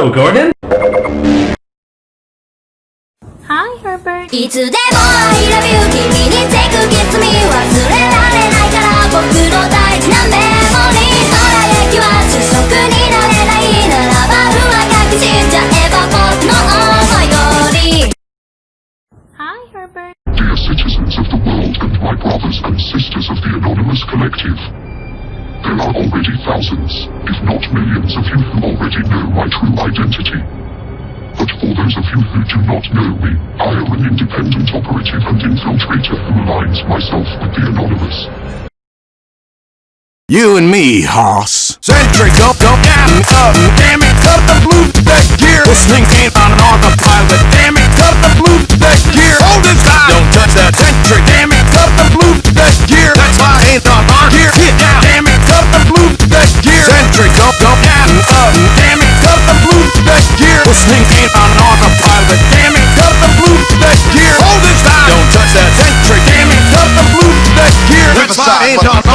Hello, Gordon. Hi, Herbert. いつでも I love you 君に take a kiss me 忘れられないから僕の大事なメモリー空焼きは主食になれないならば不安がき死んじゃえば僕の思い通り Hi, Herbert. Dear citizens of the world and my brothers and sisters of the Anonymous Collective, there are already thousands, if not millions of you who already know my true identity. But for those of you who do not know me, I am an independent operative and infiltrator who aligns myself with the Anonymous. You and me, Hoss. Sentry, go, go, damn it, up, uh, damn it, cut the blue that gear. This thing prophesied